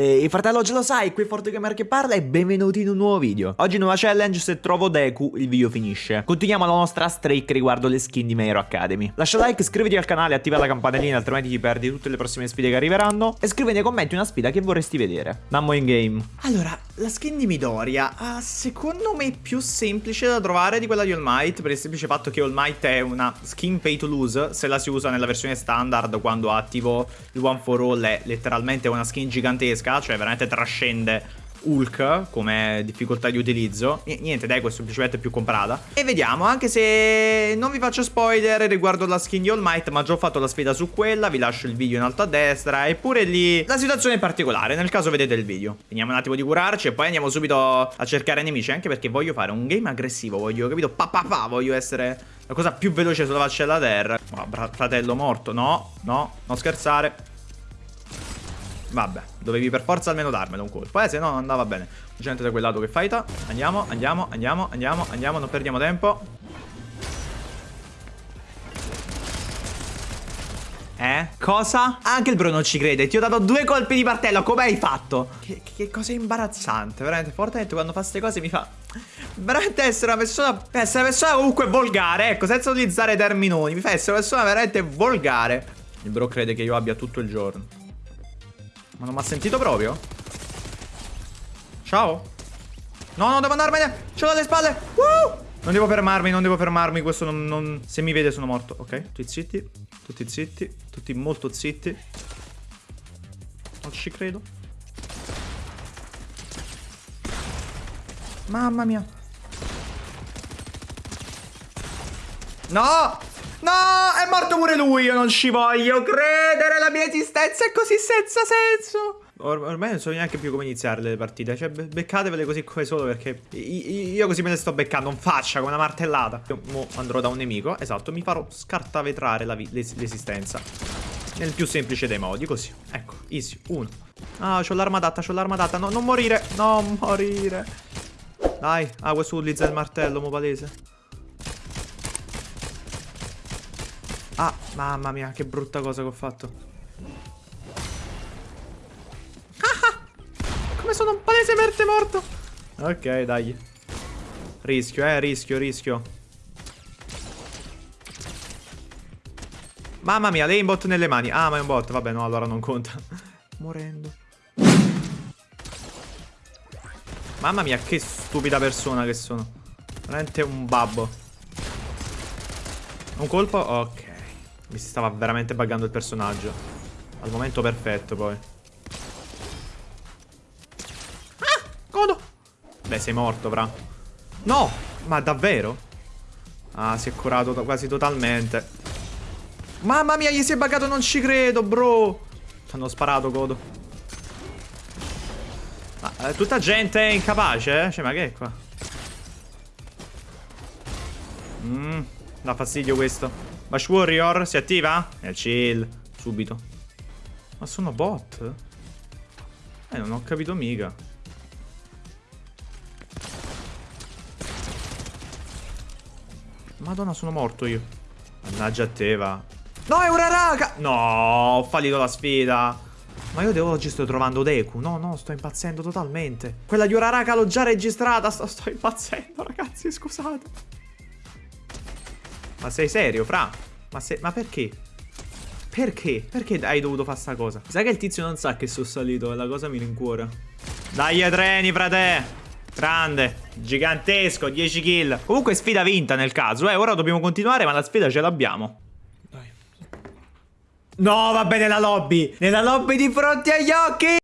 Ehi fratello ce lo sai, qui ForteGamer che parla e benvenuti in un nuovo video. Oggi nuova challenge, se trovo Deku il video finisce. Continuiamo la nostra streak riguardo le skin di Meiro Academy. Lascia like, iscriviti al canale, attiva la campanellina altrimenti ti perdi tutte le prossime sfide che arriveranno. E scrivi nei commenti una sfida che vorresti vedere. Nammo in game. Allora, la skin di Midoriya uh, secondo me è più semplice da trovare di quella di All Might Per il semplice fatto che All Might è una skin pay to lose Se la si usa nella versione standard quando attivo il One for All è letteralmente una skin gigantesca gigantesca, cioè veramente trascende Hulk come difficoltà di utilizzo. Niente questo è semplicemente più comprata. E vediamo anche se non vi faccio spoiler riguardo la skin di All Might Ma già ho fatto la sfida su quella Vi lascio il video in alto a destra Eppure lì la situazione è particolare Nel caso vedete il video. Finiamo un attimo di curarci E poi andiamo subito a cercare nemici Anche perché voglio fare un game aggressivo Voglio capito? Pa pa pa Voglio essere la cosa più veloce sulla faccia della terra. Oh, Fratello morto No no non scherzare Vabbè, dovevi per forza almeno darmelo un colpo, eh, se no non andava bene. Gente da quel lato che fighta. Andiamo, andiamo, andiamo, andiamo, andiamo, non perdiamo tempo. Eh? Cosa? Anche il bro non ci crede. Ti ho dato due colpi di martello. Come hai fatto? Che, che cosa imbarazzante. Veramente. Fortnite quando fa queste cose mi fa. Veramente essere una persona. Essere una persona comunque volgare. Ecco, senza utilizzare terminoni. Mi fa essere una persona veramente volgare. Il bro crede che io abbia tutto il giorno. Ma non mi ha sentito proprio? Ciao. No, no, devo andarmene. Ce l'ho alle spalle. Uh! Non devo fermarmi, non devo fermarmi. Questo non, non... Se mi vede sono morto. Ok, tutti zitti Tutti zitti Tutti molto zitti. Non ci credo. Mamma mia. No No, è morto pure lui, io non ci voglio credere, la mia esistenza è così senza senso. Or ormai non so neanche più come iniziare le partite, cioè be beccatevele così come solo perché io così me le sto beccando, non faccia come una martellata. Io andrò da un nemico, esatto, mi farò scartavetrare l'esistenza. Nel più semplice dei modi, così. Ecco, easy, uno. Ah, c'ho l'arma adatta, c'ho l'arma adatta, no, non morire, non morire. Dai, ah, questo utilizza il martello, mo palese. Ah, mamma mia, che brutta cosa che ho fatto. Ah, come sono un palesemente morto. Ok, dai. Rischio, eh, rischio, rischio. Mamma mia, l'aimbot nelle mani. Ah, ma è un bot. Vabbè, no, allora non conta. Morendo. Mamma mia, che stupida persona che sono. Veramente un babbo. Un colpo? Ok. Mi si stava veramente buggando il personaggio. Al momento perfetto, poi. Ah! Godo! Beh, sei morto, fra. No! Ma davvero? Ah, si è curato to quasi totalmente. Mamma mia, gli si è buggato, non ci credo, bro. Ti hanno sparato, Godo. Ma eh, tutta gente incapace, eh? Cioè, ma che è qua? Mmm, dà fastidio questo. Bash Warrior si attiva? E chill, subito. Ma sono bot? Eh, non ho capito mica. Madonna, sono morto io. Mannaggia a te, va. No, è una raga! No, ho fallito la sfida. Ma io oggi sto trovando Deku. No, no, sto impazzendo totalmente. Quella di Uraraka l'ho già registrata. Sto, sto impazzendo, ragazzi, scusate. Ma sei serio, fra? Ma, se... Ma perché? Perché? Perché hai dovuto fare sta cosa? Sai che il tizio non sa che sono salito e la cosa mi rincuora. Dai treni, frate! Grande, gigantesco, 10 kill. Comunque sfida vinta nel caso, eh. Ora dobbiamo continuare, ma la sfida ce l'abbiamo. No, va bene la lobby. Nella lobby di fronte agli occhi.